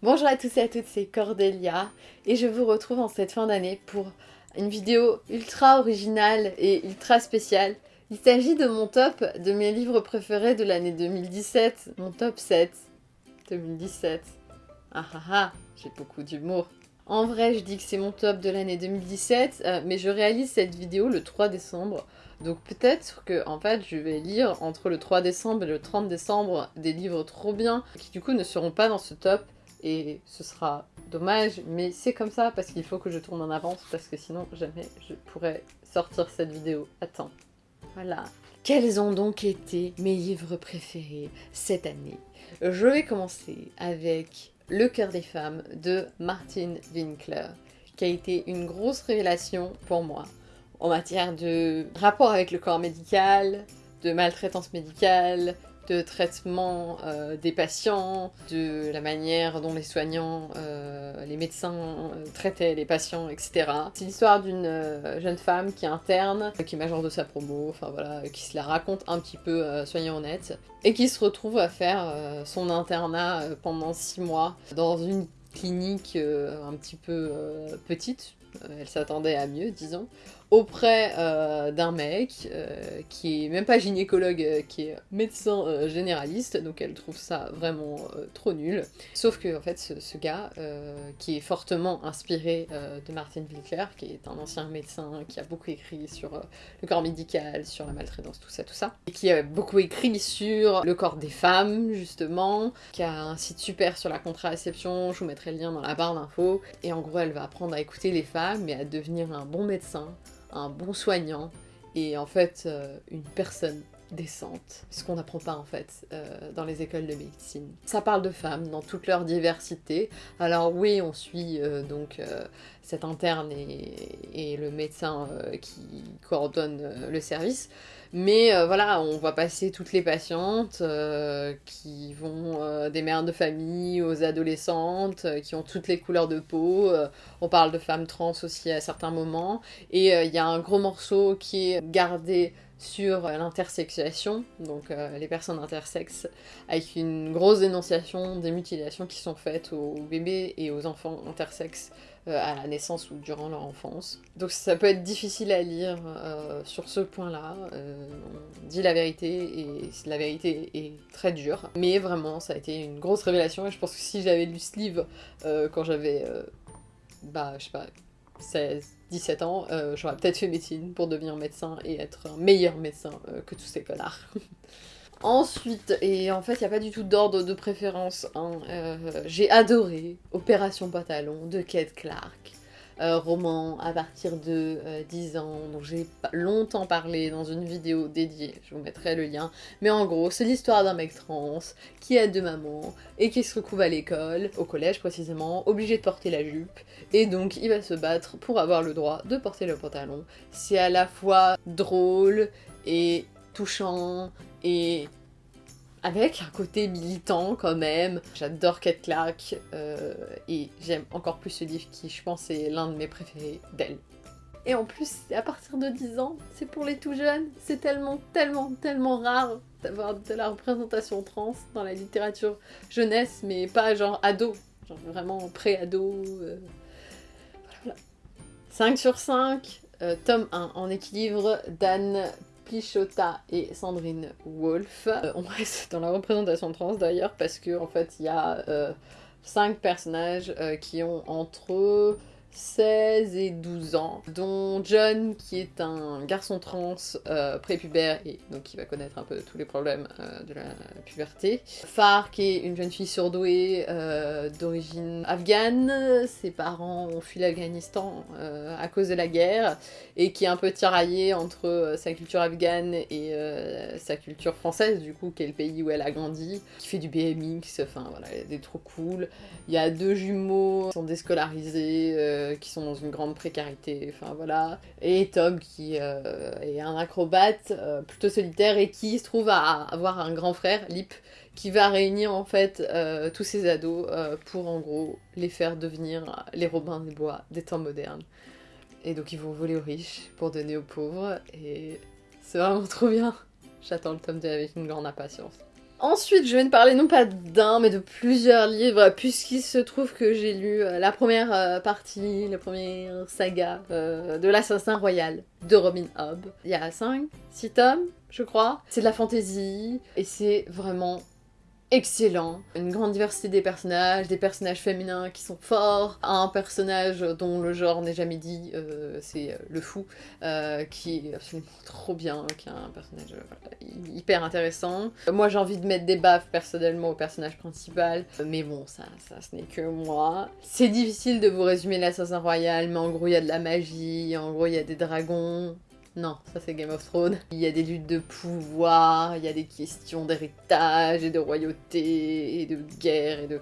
Bonjour à tous et à toutes, c'est Cordelia et je vous retrouve en cette fin d'année pour une vidéo ultra originale et ultra spéciale. Il s'agit de mon top de mes livres préférés de l'année 2017, mon top 7 2017. Ah ah ah, j'ai beaucoup d'humour. En vrai, je dis que c'est mon top de l'année 2017, euh, mais je réalise cette vidéo le 3 décembre. Donc peut-être que en fait je vais lire entre le 3 décembre et le 30 décembre des livres trop bien qui du coup ne seront pas dans ce top et ce sera dommage mais c'est comme ça parce qu'il faut que je tourne en avance parce que sinon jamais je pourrais sortir cette vidéo à temps. Voilà. Quels ont donc été mes livres préférés cette année? Je vais commencer avec Le cœur des femmes de Martin Winkler qui a été une grosse révélation pour moi en matière de rapport avec le corps médical, de maltraitance médicale, de traitement euh, des patients, de la manière dont les soignants, euh, les médecins euh, traitaient les patients, etc. C'est l'histoire d'une jeune femme qui interne, qui est major de sa promo, enfin voilà, qui se la raconte un petit peu soignant honnête, et qui se retrouve à faire son internat pendant six mois dans une clinique un petit peu petite, elle s'attendait à mieux, disons, auprès euh, d'un mec euh, qui est même pas gynécologue, euh, qui est médecin généraliste, donc elle trouve ça vraiment trop nul. Sauf que en fait ce, gars, qui est fortement inspiré de Martin Winkler, qui est un ancien médecin qui a beaucoup écrit sur le corps médical, sur la maltraitance, tout ça, tout ça, et qui a beaucoup écrit sur le corps des femmes justement, qui a un site super sur la contraception, je vous mettrai le lien dans la barre d'infos, et en gros elle va apprendre à écouter les femmes et à devenir un bon médecin un bon soignant et en fait euh, une personne décente, ce qu'on n'apprend pas en fait euh, dans les écoles de médecine. Ça parle de femmes dans toute leur diversité. Alors oui, on suit euh, donc cet interne et, le médecin qui coordonne le service, mais euh, voilà, on va passer toutes les patientes euh, qui vont euh, des mères de famille aux adolescentes, qui ont toutes les couleurs de peau. on parle de femmes trans aussi à certains moments. Et il y a un gros morceau qui est gardé sur l'intersexuation, donc les personnes intersexes, avec une grosse dénonciation des mutilations qui sont faites aux bébés et aux enfants intersexes euh, à la naissance ou durant leur enfance. Donc ça peut être difficile à lire euh, sur ce point-là. Euh, on dit la vérité et la vérité est très dure. Mais vraiment, ça a été une grosse révélation et je pense que si j'avais lu ce livre quand j'avais, bah, je sais pas, 16, 17 ans, j'aurais peut-être fait médecine pour devenir médecin et être un meilleur médecin que tous ces connards. Ensuite, et en fait, il n'y a pas du tout d'ordre de préférence, hein, euh, j'ai adoré Opération Pantalon de Kate Clark. Euh, roman à partir de 10 euh, ans, dont j'ai longtemps parlé dans une vidéo dédiée, je vous mettrai le lien. Mais en gros, c'est l'histoire d'un mec trans qui a deux mamans et qui se retrouve à l'école, au collège précisément, obligé de porter la jupe. Et donc, il va se battre pour avoir le droit de porter le pantalon. C'est à la fois drôle et touchant et avec un côté militant quand même. J'adore Kate Clark euh, et j'aime encore plus ce livre qui je pense est l'un de mes préférés d'elle. Et en plus, à partir de 10 ans, c'est pour les tout jeunes. C'est tellement, tellement, tellement rare d'avoir de la représentation trans dans la littérature jeunesse, mais pas genre ado, genre vraiment pré-ado. Euh, voilà, 5 sur 5, euh, tome 1 en équilibre, Dan Pichota et Sandrine Wolf. Euh, on reste dans la représentation trans d'ailleurs parce que en fait il y a 5 euh, personnages euh, qui ont entre 16 et 12 ans, dont John qui est un garçon trans euh, prépubère et donc qui va connaître un peu tous les problèmes euh, de la puberté. Far qui est une jeune fille surdouée euh, d'origine afghane, ses parents ont fui l'Afghanistan à cause de la guerre et qui est un peu tiraillée entre sa culture afghane et sa culture française du coup qui est le pays où elle a grandi, qui fait du BMX, enfin voilà, des trop cool. Il y a deux jumeaux qui sont déscolarisés euh, qui sont dans une grande précarité, enfin voilà. Et Tom qui euh, est un acrobate euh, plutôt solitaire et qui se trouve à avoir un grand frère, Lip, qui va réunir en fait tous ces ados pour en gros les faire devenir les Robins des Bois des temps modernes. Et donc ils vont voler aux riches pour donner aux pauvres et c'est vraiment trop bien. J'attends le tome 2 avec une grande impatience. Ensuite, je vais ne parler non pas d'un, mais de plusieurs livres, puisqu'il se trouve que j'ai lu euh, la première euh, partie, la première saga euh, de l'Assassin Royal de Robin Hobb. Il y a 5, 6 tomes, je crois. C'est de la fantaisie, et c'est vraiment excellent. Une grande diversité des personnages, des personnages féminins qui sont forts, un personnage dont le genre n'est jamais dit, euh, c'est euh, le fou, euh, qui est absolument trop bien, qui est un personnage hyper intéressant. Moi j'ai envie de mettre des baffes personnellement au personnage principal, mais bon, ça, ça ce n'est que moi. C'est difficile de vous résumer l'Assassin Royal, mais en gros il y a de la magie, en gros il y a des dragons, non, ça c'est Game of Thrones. Il y a des luttes de pouvoir, il y a des questions d'héritage et de royauté et de guerre et de,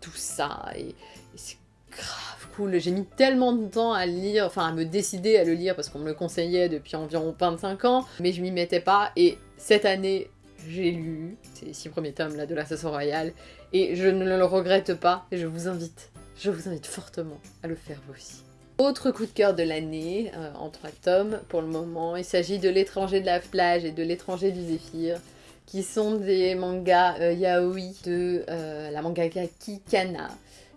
tout ça. Et, c'est grave cool. J'ai mis tellement de temps à lire, enfin à me décider à le lire parce qu'on me le conseillait depuis environ 25 ans, mais je m'y mettais pas. Et cette année, j'ai lu ces six premiers tomes là de l'Assassin Royal et je ne le regrette pas et je vous invite, je vous invite fortement à le faire vous aussi. Autre coup de cœur de l'année, euh, en trois tomes pour le moment, il s'agit de l'étranger de la plage et de l'étranger du zéphyr, qui sont des mangas euh, yaoi de euh, la mangaka Kikana.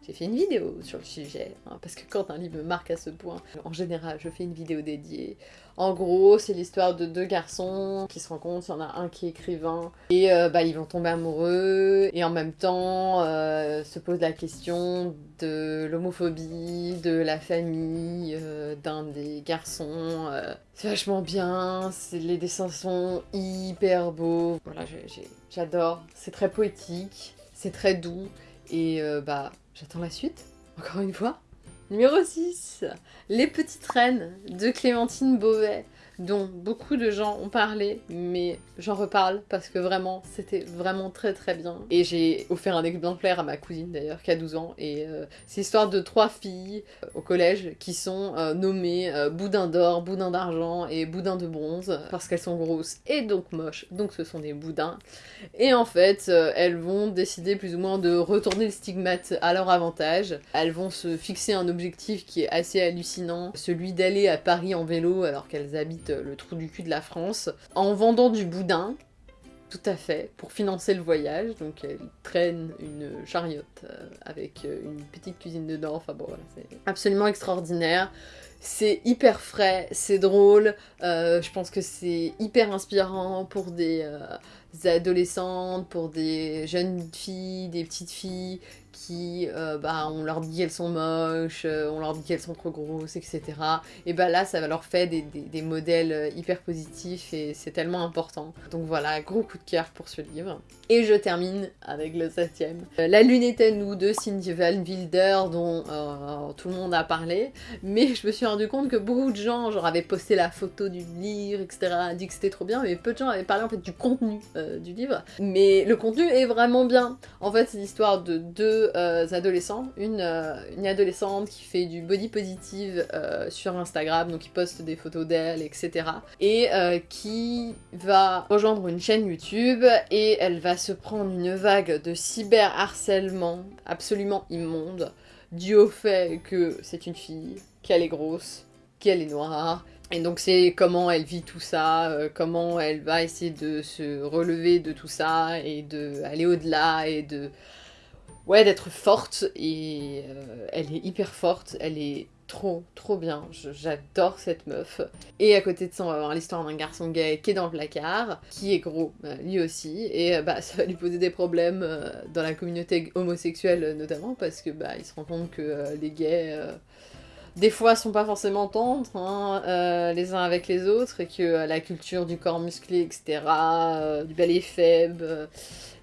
J'ai fait une vidéo sur le sujet, hein, parce que quand un livre me marque à ce point, en général, je fais une vidéo dédiée. En gros, c'est l'histoire de deux garçons qui se rencontrent, il y en a un qui est écrivain, et euh, bah, ils vont tomber amoureux, et en même temps euh, se pose la question de l'homophobie, de la famille euh, d'un des garçons. c'est vachement bien, les dessins sont hyper beaux, voilà, j'adore, c'est très poétique, c'est très doux, et bah J'attends la suite, encore une fois. Numéro 6, Les Petites Reines de Clémentine Beauvais dont beaucoup de gens ont parlé, mais j'en reparle parce que vraiment, c'était vraiment très très bien. Et j'ai offert un exemplaire à ma cousine d'ailleurs, qui a 12 ans, et euh, c'est l'histoire de trois filles euh, au collège qui sont euh, nommées boudin d'or, boudin d'argent et boudin de bronze, parce qu'elles sont grosses et donc moches, donc ce sont des boudins. Et en fait, elles vont décider plus ou moins de retourner le stigmate à leur avantage. Elles vont se fixer un objectif qui est assez hallucinant, celui d'aller à Paris en vélo alors qu'elles habitent le trou du cul de la France, en vendant du boudin, tout à fait, pour financer le voyage. Donc elle traîne une chariote euh, avec euh, une petite cuisine dedans. Enfin bon, voilà, c'est absolument extraordinaire. C'est hyper frais, c'est drôle. Euh, je pense que c'est hyper inspirant pour des, adolescentes, pour des jeunes filles, des petites filles qui, euh, bah, on leur dit qu'elles sont moches, euh, on leur dit qu'elles sont trop grosses, etc. Et bah là, ça leur faire des, des, modèles euh, hyper positifs et c'est tellement important. Donc voilà, gros coup de cœur pour ce livre. Et je termine avec le septième. La lune était nous de Cindy Van Wilder, dont tout le monde a parlé, mais je me suis rendu compte que beaucoup de gens, genre, avaient posté la photo du livre, etc., dit que c'était trop bien, mais peu de gens avaient parlé en fait du contenu du livre. Mais le contenu est vraiment bien. En fait, c'est l'histoire de deux euh, adolescents. Une, euh, une, adolescente qui fait du body positive euh, sur Instagram, donc qui poste des photos d'elle, etc. Et qui va rejoindre une chaîne YouTube et elle va se prendre une vague de cyberharcèlement absolument immonde, dû au fait que c'est une fille, qu'elle est grosse, qu'elle est noire, et donc c'est comment elle vit tout ça, comment elle va essayer de se relever de tout ça et de aller au-delà et de ouais, d'être forte et euh, elle est hyper forte, elle est trop trop bien, j'adore cette meuf. Et à côté de ça, on va avoir l'histoire d'un garçon gay qui est dans le placard, qui est gros, euh, lui aussi, et euh, bah ça va lui poser des problèmes dans la communauté homosexuelle notamment, parce que bah il se rend compte que les gays des fois sont pas forcément tendres hein, les uns avec les autres et que la culture du corps musclé, etc., du ballet faible,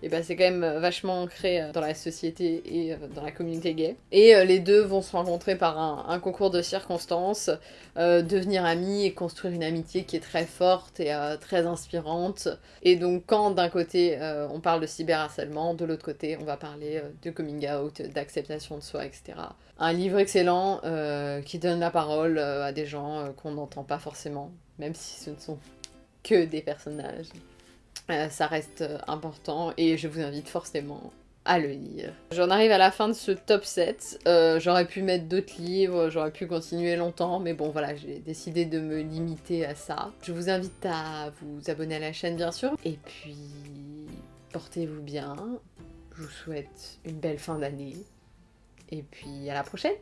et bah c'est quand même euh, vachement ancré euh, dans la société et euh, dans la communauté gay. Et les deux vont se rencontrer par un, concours de circonstances, devenir amis et construire une amitié qui est très forte et très inspirante. Et donc quand d'un côté on parle de cyberharcèlement, de l'autre côté on va parler de coming out, d'acceptation de soi, etc. Un livre excellent qui donne la parole à des gens qu'on n'entend pas forcément, même si ce ne sont que des personnages. Euh, ça reste euh, important et je vous invite forcément à le lire. J'en arrive à la fin de ce top 7. Euh, j'aurais pu mettre d'autres livres, j'aurais pu continuer longtemps, mais bon voilà, j'ai décidé de me limiter à ça. Je vous invite à vous abonner à la chaîne bien sûr, et puis portez-vous bien, je vous souhaite une belle fin d'année, et puis à la prochaine